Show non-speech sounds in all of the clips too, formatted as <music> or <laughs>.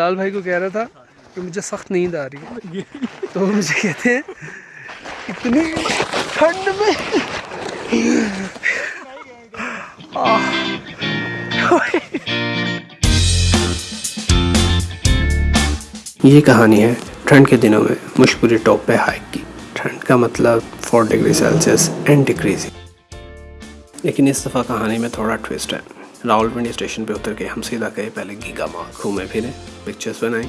लाल भाई को कह रहा था कि मुझे सख्त नींद आ रही है। तो मुझे कहते हैं, इतनी ठंड में <laughs> ये कहानी है ठंड के दिनों में मुशकुरी टॉप पे हाइक की। ठंड का मतलब four degree Celsius and decreasing लेकिन इस दफ़ा कहानी में थोड़ा ट्विस्ट है। रावलपिंडी स्टेशन पे उतर के हम सीधा गए पहले गीगा मार्ग घूमे फिरे पिक्चर्स बनाई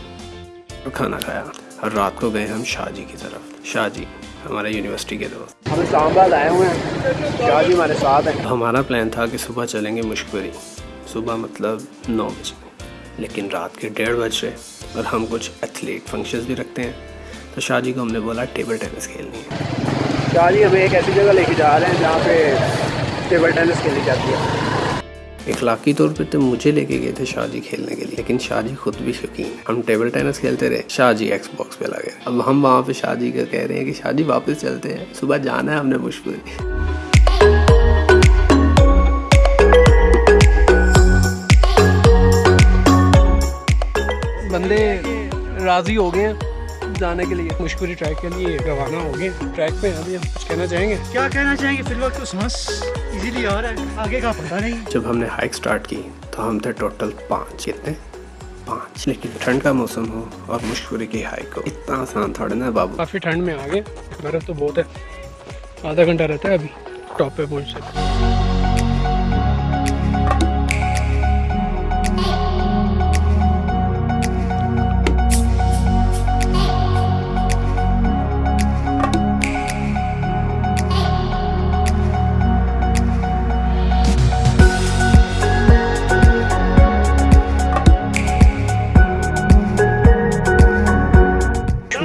और खाना खाया। और रात को गए हम शाहजी की तरफ़। शाहजी हमारे यूनिवर्सिटी के दोस्त। हम इस्लामाबाद आए हुए हैं। शाहजी हमारे साथ हैं। हमारा प्लान था कि सुबह चलेंगे मुशकुरी सुबह मतलब नौ बजे। लेकिन रात के डेढ़ बज रहे और हम कुछ एथलीट फ़ंक्शंस भी रखते हैं। तो शाहजी को हमने बोला टेबल टेनिस खेलनी है। शाहजी हमें एक ऐसी जगह लेके जा रहे हैं जहाँ पे टेबल टेनिस खेली जाती है। इखलाकी तौर पे तो मुझे लेके गए थे शाहजी खेलने के लिए, लेकिन शाहजी खुद भी शौकीन हम टेबल टेनिस खेलते रहे शाहजी एक्स बॉक्स पे लगे अब हम वहाँ पे शाहजी का कह रहे हैं कि शाहजी वापस चलते हैं। सुबह जाना है हमने मुश्किल बंदे राज़ी हो गए। जाने के लिए। मुश्कुरी ट्रैक के लिए रवाना हो गए ट्रैक पे अभी हम कुछ कहना चाहेंगे? क्या कहना चाहेंगे? फिर वक्त तो सांस इजीली आ रहा है। आगे का पता नहीं। जब हमने हाइक स्टार्ट की तो हम थे टोटल पाँच। कितने? पाँच। लेकिन ठंड का मौसम हो और मुश्कुरी की हाइक हो इतना आसान थोड़ा ना बाबू? काफ़ी ठंड में आ गए बर्फ़ तो बहुत है। आधा घंटा रहता है अभी टॉप पे पहुँच सकते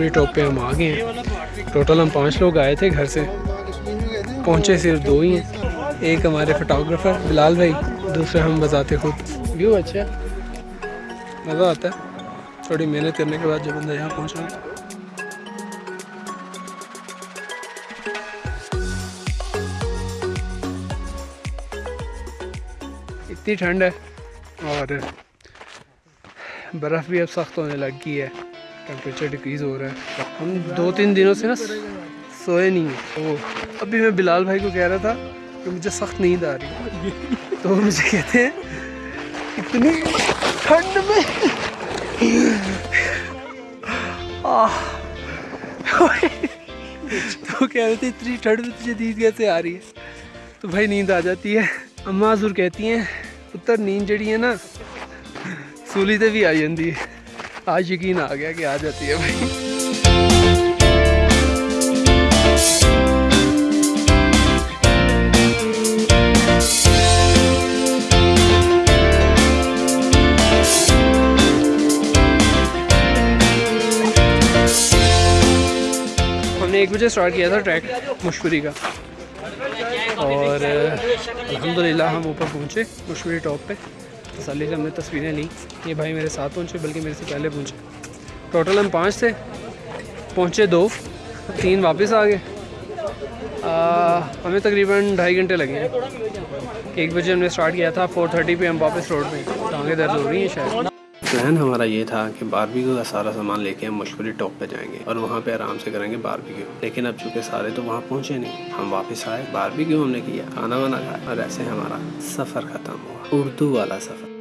टॉप पे हम आ गए हैं। टोटल हम पाँच लोग आए थे घर से। पहुँचे सिर्फ़ दो ही हैं। एक हमारे फोटोग्राफर बिलाल भाई, दूसरे हम बताते खुद। व्यू अच्छा मज़ा आता है। थोड़ी मेहनत करने के बाद जब बंदा यहाँ पहुँचा। इतनी ठंड है और बर्फ़ भी अब सख्त होने लग गई है। टेम्परेचर डिक्रीज़ हो रहा है। हम दो तीन दिनों से ना सोए नहीं हैं। तो अभी मैं बिलाल भाई को कह रहा था कि मुझे सख्त नींद आ रही तो मुझे कहते हैं, इतनी ठंड में <laughs> तो कह रहे थे, इतनी ठंड में तुझे नींद कैसे आ रही है? तो भाई नींद आ जाती है। अम्मा हजूर कहती हैं, पुत्र, नींद जड़ी है ना, सूली से भी आ जाती है। आज यकीन आ गया कि आ जाती है भाई। हमने एक बजे स्टार्ट किया था ट्रैक मुश्कुरी का। और अल्हम्दुलिल्लाह हम ऊपर पहुँचे मुश्कुरी टॉप पे। तसली से हमने तस्वीरें ली। ये भाई मेरे साथ पहुँचे, बल्कि मेरे से पहले पहुँचे। टोटल हम पाँच थे। पहुँचे दो। तीन वापस आ गए। हमें तकरीबन ढाई घंटे लगे। हैं एक बजे हमने स्टार्ट किया था फोर थर्टी पर हम वापस रोड पर टाँगें दर्ज हो रही हैं शायद। प्लान हमारा ये था कि बारबेक्यू का सारा सामान लेके हम मुश्किल टॉप पे जाएँगे और वहाँ पे आराम से करेंगे बारबेक्यू लेकिन अब चूँकि सारे तो वहाँ पहुँचे नहीं, हम वापस आए। बारबेक्यू हमने किया? खाना वाना खाया और ऐसे हमारा सफ़र ख़त्म हुआ। उर्दू वाला सफ़र।